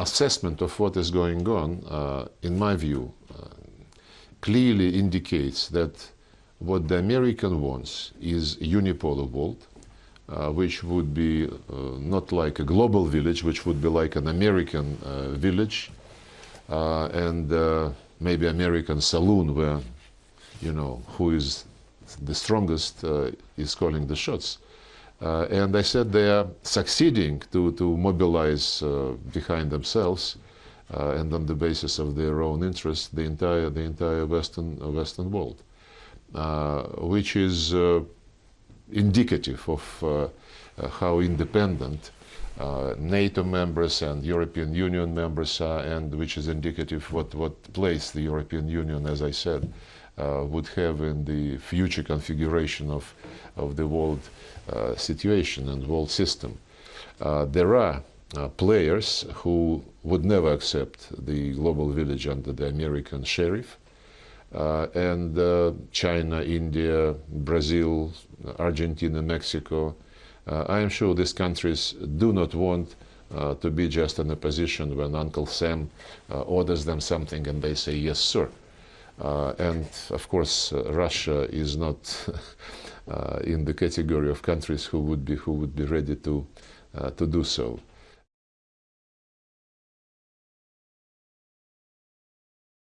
assessment of what is going on, uh, in my view, uh, clearly indicates that what the American wants is unipolar world, uh, which would be uh, not like a global village, which would be like an American uh, village, uh, and maybe American saloon where, you know, who is the strongest is calling the shots. Uh, and I said they are succeeding to, to mobilize uh, behind themselves uh, and on the basis of their own interests the entire, the entire Western, Western world, which is indicative of how independent uh, NATO members and European Union members are, and which is indicative what what place the European Union, as I said, uh, would have in the future configuration of of the world uh, situation and world system. Uh, there are uh, players who would never accept the global village under the American sheriff. And China, India, Brazil, Argentina, Mexico, I am sure these countries do not want uh, to be just in a position when Uncle Sam uh, orders them something and they say, yes, sir. Uh, and of course, Russia is not uh, in the category of countries who would be who would be ready to uh, to do so.